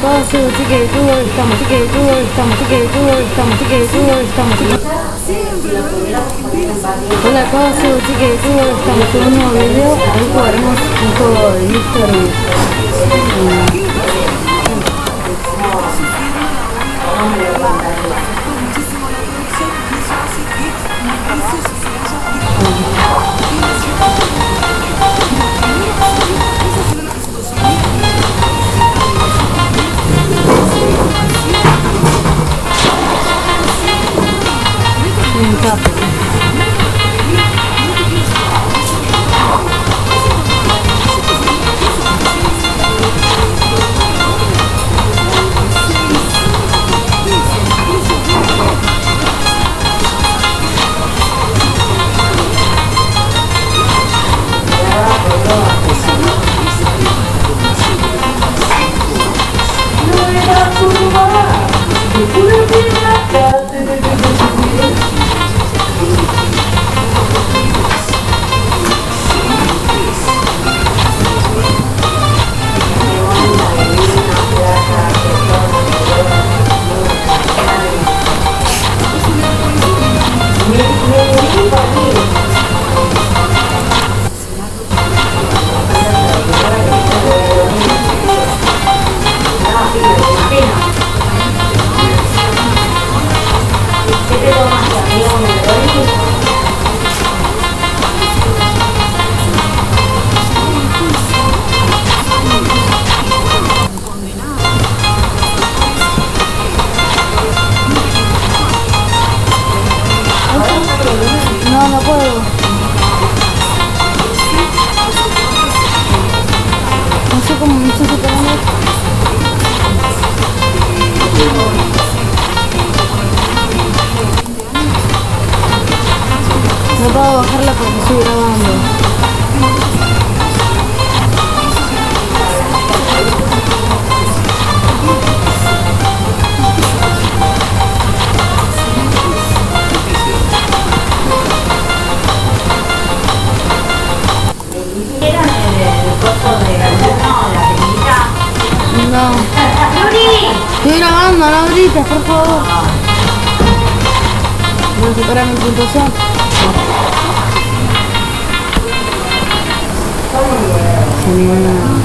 paso, chique de todo, estamos chique de todo, estamos chique de todo, estamos chique de todo, estamos chique Hola paso, chique de todo, estamos en un nuevo video, ahí jugaremos un juego de. No, puedo. No sé cómo me estoy superando. No puedo bajarla porque estoy grabando. No. Estoy grabando, no grites, por favor. Voy a superar mi puntuación. Genial.